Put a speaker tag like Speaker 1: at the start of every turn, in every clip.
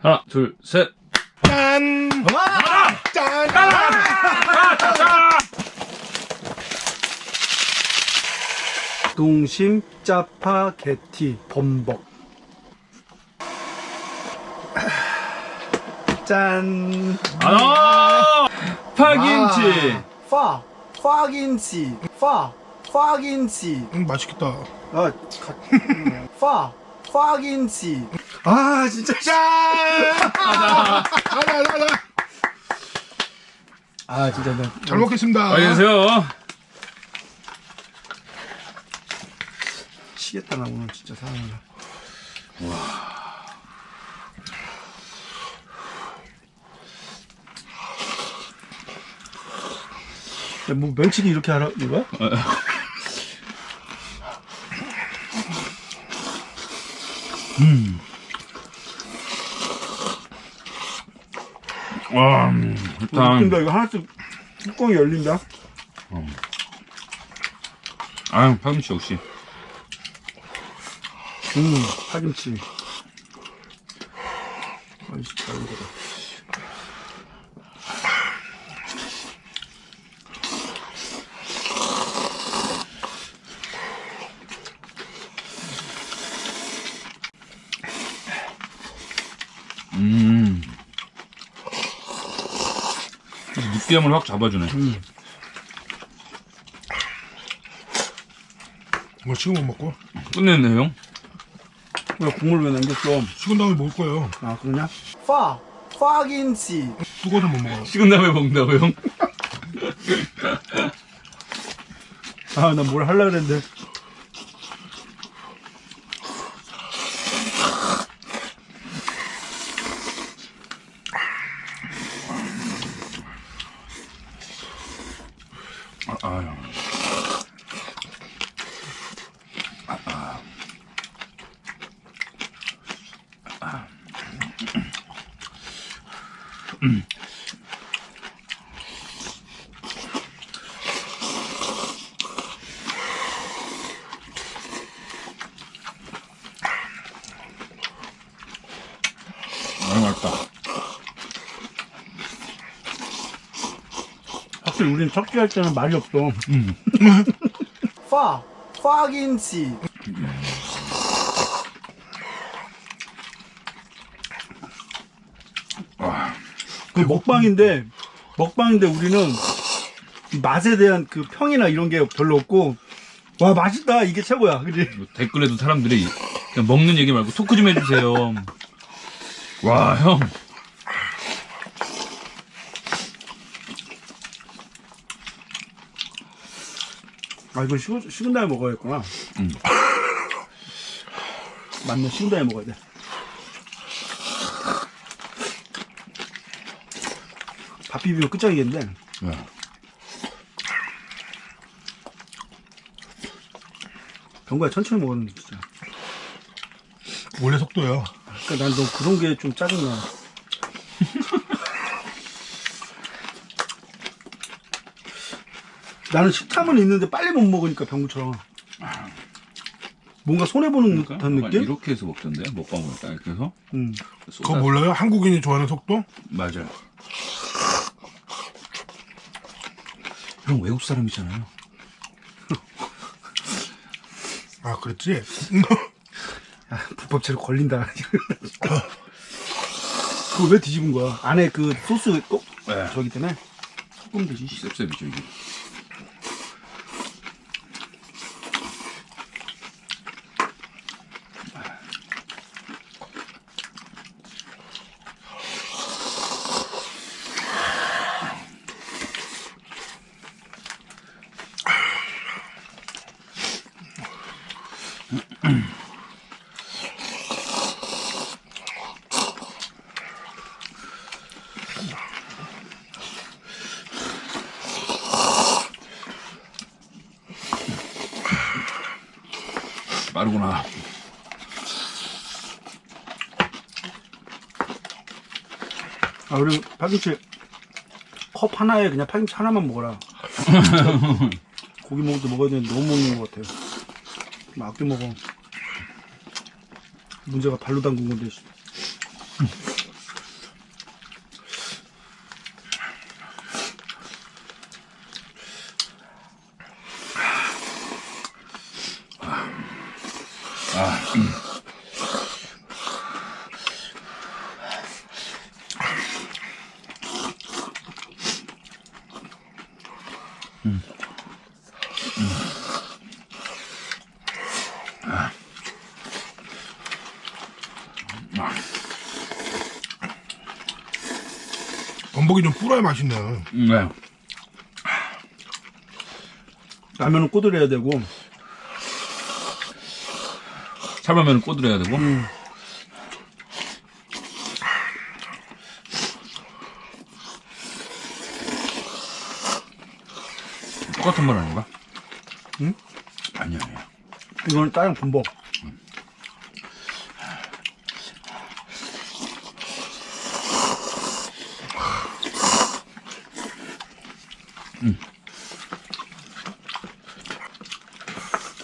Speaker 1: 하나, 둘, 셋.
Speaker 2: 짠! 짠!
Speaker 3: 동심 짜파 게티 범벅 짠
Speaker 1: 아, 파김치.
Speaker 3: 파 파김치 파 파김치
Speaker 2: 음, 맛있겠다.
Speaker 3: 아, 파 파김치 아 진짜
Speaker 2: 짠! 가자, 가자, 가자.
Speaker 3: 아 진짜 나
Speaker 2: 잘 먹겠습니다.
Speaker 1: 안녕히 계세요.
Speaker 3: 치겠다 나 오늘 진짜 사랑해 와. 뭐 멸치기 이렇게 하라 이거야?
Speaker 1: 와, 음, 일단,
Speaker 3: 웃긴다 이거 하나씩 뚜껑이 열린다.
Speaker 1: 아, 파김치 역시.
Speaker 3: 음 파김치. 맛있다 이거다
Speaker 1: 음. 느끼함을 확 잡아주네.
Speaker 2: 뭐 지금 못 먹고
Speaker 1: 끝냈네, 형.
Speaker 3: 왜 국물 왜 남겼어
Speaker 2: 식은 다음에 먹을 거예요.
Speaker 3: 아 그러냐? 파 파김치
Speaker 2: 뜨거워서 못 먹어요.
Speaker 1: 식은 다음에 먹는다고, 형?
Speaker 3: 아 나뭘 하려고 그랬는데
Speaker 1: 아, 맛있다.
Speaker 3: 확실히 우린 척지 할 때는 말이 없어. 파 파김치 먹방인데 먹방인데 우리는 이 맛에 대한 그 평이나 이런 게 별로 없고 와 맛있다 이게 최고야 그지
Speaker 1: 뭐 댓글에도 사람들이 그냥 먹는 얘기 말고 토크 좀 해주세요. 와, 형.
Speaker 3: 아 이거 식은, 식은 다음에 먹어야겠구나
Speaker 1: 음.
Speaker 3: 맞네 식은 다음에 먹어야 돼 비비면 끝장이겠는데
Speaker 1: 야.
Speaker 3: 병과야 천천히 먹었는데 진짜
Speaker 2: 원래 속도요.
Speaker 3: 그러니까 난 너 그런 게 좀 짜증나 나는 식탐은 있는데 빨리 못 먹으니까 병구처럼 뭔가 손해보는 듯한
Speaker 1: 약간
Speaker 3: 느낌?
Speaker 1: 이렇게 해서 먹던데 먹방을 딱 이렇게 해서
Speaker 3: 음.
Speaker 2: 그거 몰라요? 한국인이 좋아하는 속도?
Speaker 1: 맞아요. 형 외국 사람이잖아요.
Speaker 2: 아, 그랬지?
Speaker 3: 아, 불법체로 걸린다 그거 왜 뒤집은 거야? 안에 그 소스 꼭
Speaker 1: 네.
Speaker 3: 저기 때문에 조금 되지
Speaker 1: 셉셉이죠 이게. 빠르구나.
Speaker 3: 아 우리 파김치 컵 하나에 그냥 파김치 하나만 먹어라. 고기 먹을 때 먹어야 되는데 너무 먹는 것 같아요. 좀 아껴 먹어. 문제가 발로 담근 건데 씨.
Speaker 2: 전복이 좀 불어야 맛있네.
Speaker 1: 음, 네.
Speaker 3: 라면은 꼬들해야 되고
Speaker 1: 삶으면 꼬들어야 되고. 똑같은 말 아닌가?
Speaker 3: 응?
Speaker 1: 아니야, 아니야.
Speaker 3: 이거는 다른 분법.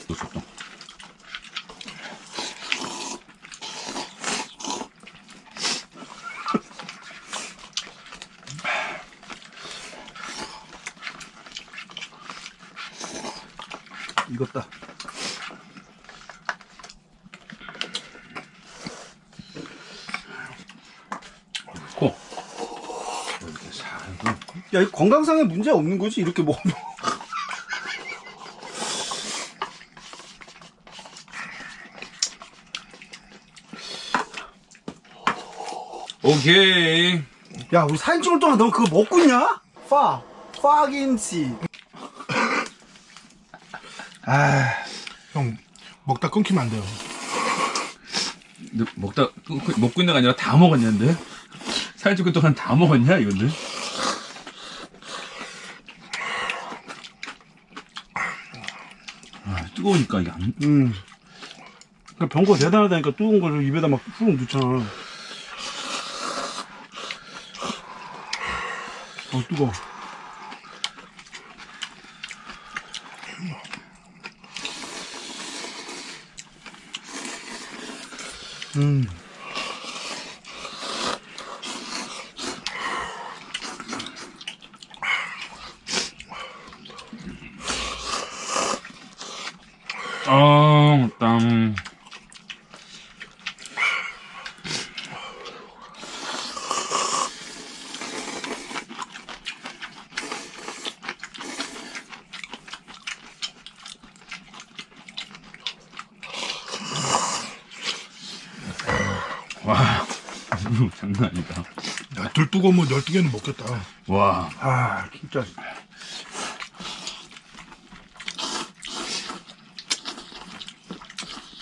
Speaker 1: 또 속도.
Speaker 3: 익었다.
Speaker 1: 코. 이렇게 살고.
Speaker 3: 야, 이 건강상에 문제 없는 거지 이렇게 먹으면.
Speaker 1: 오케이.
Speaker 3: 야, 우리 사진 찍을 동안 너 그거 먹고 있냐? 파, 파김치. 아,
Speaker 2: 형 먹다 끊기면 안 돼요.
Speaker 1: 너 먹다 끊고- 먹고 있는 게 아니라 다 먹었냐는데? 찍을 동안 다 먹었냐 이건데? 아, 뜨거우니까 이게 안,
Speaker 3: 음. 그 병거 대단하다니까 뜨거운 거를 입에다 막훅 넣잖아. 어, 뜨거. 음.
Speaker 1: 와, 장난 아니다.
Speaker 2: 야, 둘 뜨거우면 열두 개는 먹겠다.
Speaker 1: 와,
Speaker 3: 아, 진짜.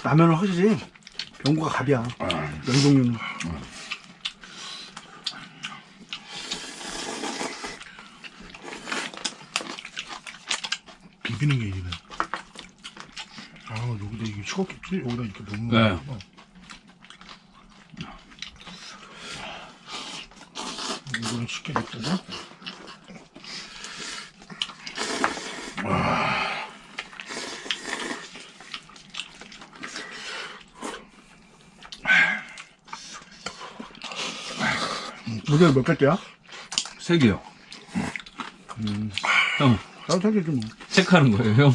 Speaker 3: 라면은 확실히 병구가 갑이야. 면종류는.
Speaker 2: 비비는 게 이기네. 아, 여기다 이게 식었겠지? 여기다 이렇게 넣는
Speaker 1: 네.
Speaker 2: 거구 이거는 쉽게 냈거든?
Speaker 3: 무게가 몇 개째야?
Speaker 1: 세 개요. 형,
Speaker 3: 나도 세 개지 뭐.
Speaker 1: 체크하는 거예요, 형.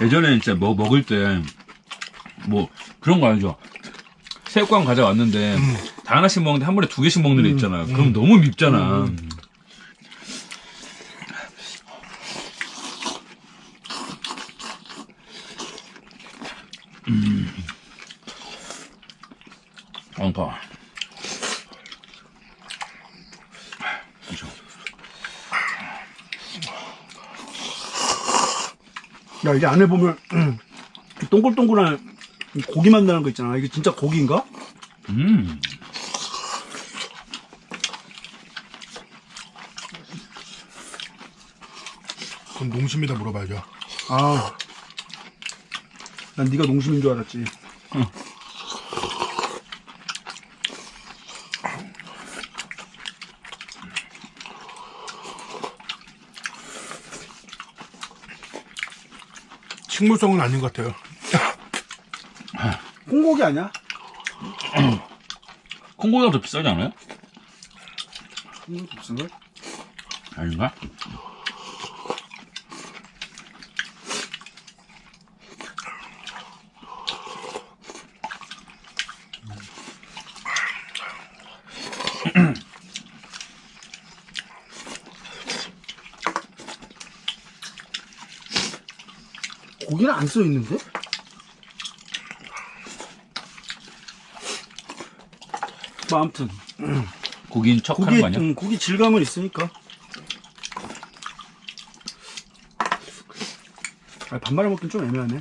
Speaker 1: 예전에 진짜 뭐 먹을 때, 뭐, 그런 거 알죠? 새우깡 가져왔는데, 다 하나씩 먹는데 한 번에 두 개씩 먹는 애 있잖아. 그럼 너무 밉잖아. 음. 그러니까. 그죠.
Speaker 3: 야, 이게 안에 보면, 음, 이 동글동글한 이 고기 만나는 거 있잖아. 이게 진짜 고기인가?
Speaker 1: 음.
Speaker 2: 그럼 농심이다 물어봐야죠.
Speaker 3: 아. 난 네가 농심인 줄 알았지.
Speaker 2: 식물성은 아닌 것 같아요.
Speaker 3: 콩고기 아니야?
Speaker 1: 콩고기가 더 비싸지 않아요?
Speaker 3: 콩고기 무슨 걸?
Speaker 1: 아닌가?
Speaker 3: 고기는 안 써있는데? 뭐 아무튼
Speaker 1: 고기인 척 하는
Speaker 3: 고기
Speaker 1: 거 아니야?
Speaker 3: 음, 고기 질감은 있으니까. 아, 밥 말아 먹긴 좀 애매하네.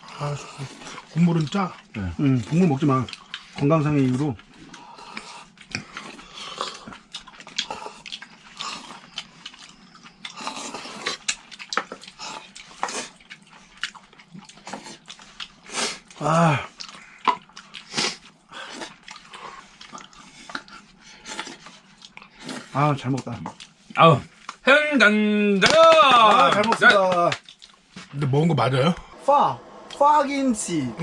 Speaker 2: 하수 국물은 짜
Speaker 3: 음, 국물 먹지 마. 건강상의 이유로. 아. 아, 잘 먹다.
Speaker 1: 아우 hen간다.
Speaker 3: 아, 잘 먹습니다.
Speaker 2: 근데 먹은 거 맞아요?
Speaker 3: 파, 파긴치.